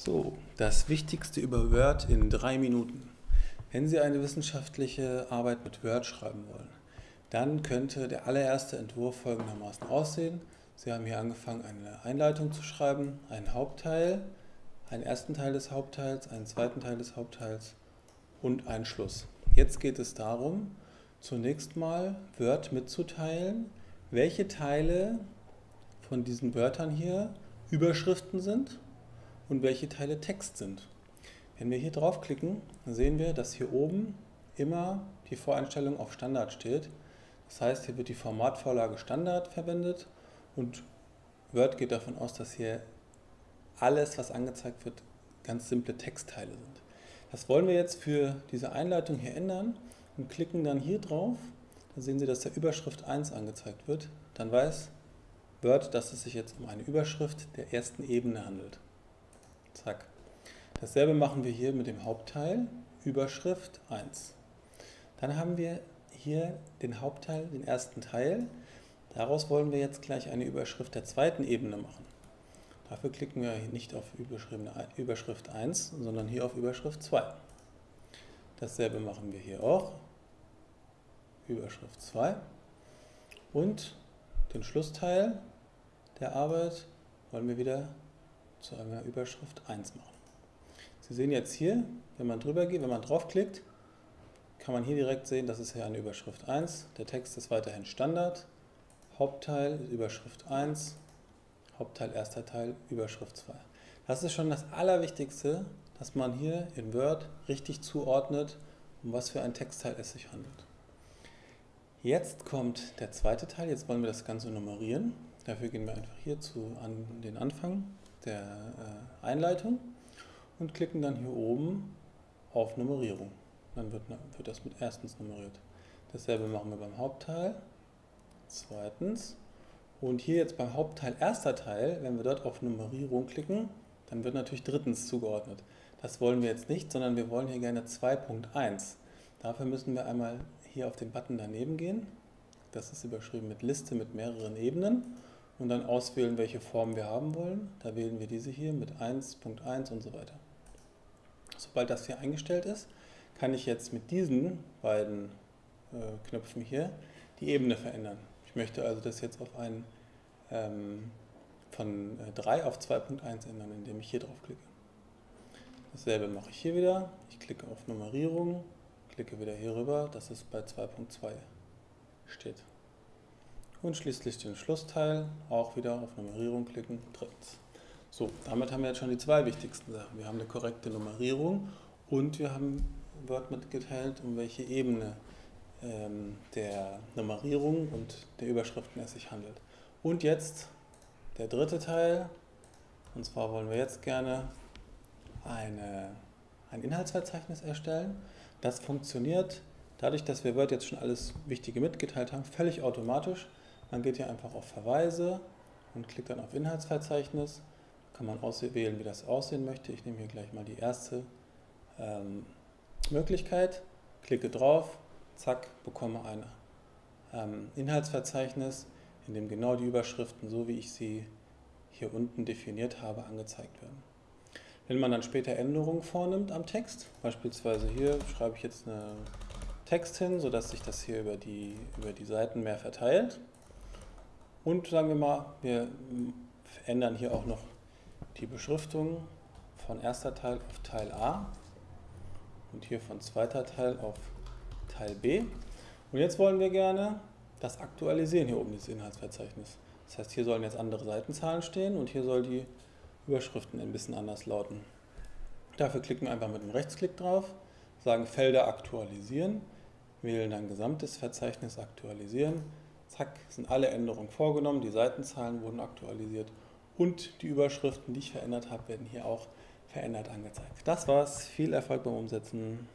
So, das Wichtigste über Word in drei Minuten. Wenn Sie eine wissenschaftliche Arbeit mit Word schreiben wollen, dann könnte der allererste Entwurf folgendermaßen aussehen. Sie haben hier angefangen, eine Einleitung zu schreiben, einen Hauptteil, einen ersten Teil des Hauptteils, einen zweiten Teil des Hauptteils und einen Schluss. Jetzt geht es darum, zunächst mal Word mitzuteilen, welche Teile von diesen Wörtern hier Überschriften sind und welche Teile Text sind. Wenn wir hier draufklicken, sehen wir, dass hier oben immer die Voreinstellung auf Standard steht. Das heißt, hier wird die Formatvorlage Standard verwendet und Word geht davon aus, dass hier alles, was angezeigt wird, ganz simple Textteile sind. Das wollen wir jetzt für diese Einleitung hier ändern und klicken dann hier drauf. Dann sehen Sie, dass der Überschrift 1 angezeigt wird. Dann weiß Word, dass es sich jetzt um eine Überschrift der ersten Ebene handelt. Zack. Dasselbe machen wir hier mit dem Hauptteil, Überschrift 1. Dann haben wir hier den Hauptteil, den ersten Teil. Daraus wollen wir jetzt gleich eine Überschrift der zweiten Ebene machen. Dafür klicken wir nicht auf Überschrift 1, sondern hier auf Überschrift 2. Dasselbe machen wir hier auch. Überschrift 2. Und den Schlussteil der Arbeit wollen wir wieder zu einer Überschrift 1 machen. Sie sehen jetzt hier, wenn man drüber geht, wenn man draufklickt, kann man hier direkt sehen, das ist hier eine Überschrift 1. Der Text ist weiterhin Standard. Hauptteil Überschrift 1, Hauptteil erster Teil Überschrift 2. Das ist schon das Allerwichtigste, dass man hier in Word richtig zuordnet, um was für ein Textteil es sich handelt. Jetzt kommt der zweite Teil, jetzt wollen wir das Ganze nummerieren. Dafür gehen wir einfach hier zu, an den Anfang der äh, Einleitung und klicken dann hier oben auf Nummerierung. Dann wird, wird das mit erstens nummeriert. Dasselbe machen wir beim Hauptteil, zweitens und hier jetzt beim Hauptteil erster Teil, wenn wir dort auf Nummerierung klicken, dann wird natürlich drittens zugeordnet. Das wollen wir jetzt nicht, sondern wir wollen hier gerne 2.1. Dafür müssen wir einmal hier auf den Button daneben gehen. Das ist überschrieben mit Liste mit mehreren Ebenen und dann auswählen, welche Form wir haben wollen. Da wählen wir diese hier mit 1.1 und so weiter. Sobald das hier eingestellt ist, kann ich jetzt mit diesen beiden äh, Knöpfen hier die Ebene verändern. Ich möchte also das jetzt auf einen ähm, von äh, 3 auf 2.1 ändern, indem ich hier drauf klicke. Dasselbe mache ich hier wieder. Ich klicke auf Nummerierung, klicke wieder hier rüber, dass es bei 2.2 steht. Und schließlich den Schlussteil, auch wieder auf Nummerierung klicken, drittens. So, damit haben wir jetzt schon die zwei wichtigsten Sachen. Wir haben eine korrekte Nummerierung und wir haben Word mitgeteilt, um welche Ebene ähm, der Nummerierung und der Überschriften es sich handelt. Und jetzt der dritte Teil, und zwar wollen wir jetzt gerne eine, ein Inhaltsverzeichnis erstellen. Das funktioniert dadurch, dass wir Word jetzt schon alles Wichtige mitgeteilt haben, völlig automatisch. Man geht hier einfach auf Verweise und klickt dann auf Inhaltsverzeichnis. Kann man auswählen, wie das aussehen möchte. Ich nehme hier gleich mal die erste ähm, Möglichkeit, klicke drauf, zack, bekomme ein ähm, Inhaltsverzeichnis, in dem genau die Überschriften, so wie ich sie hier unten definiert habe, angezeigt werden. Wenn man dann später Änderungen vornimmt am Text, beispielsweise hier schreibe ich jetzt einen Text hin, sodass sich das hier über die, über die Seiten mehr verteilt. Und sagen wir mal, wir ändern hier auch noch die Beschriftung von erster Teil auf Teil A und hier von zweiter Teil auf Teil B. Und jetzt wollen wir gerne das aktualisieren hier oben, dieses Inhaltsverzeichnis. Das heißt, hier sollen jetzt andere Seitenzahlen stehen und hier soll die Überschriften ein bisschen anders lauten. Dafür klicken wir einfach mit dem Rechtsklick drauf, sagen Felder aktualisieren, wählen dann gesamtes Verzeichnis aktualisieren. Zack, sind alle Änderungen vorgenommen, die Seitenzahlen wurden aktualisiert und die Überschriften, die ich verändert habe, werden hier auch verändert angezeigt. Das war's, viel Erfolg beim Umsetzen.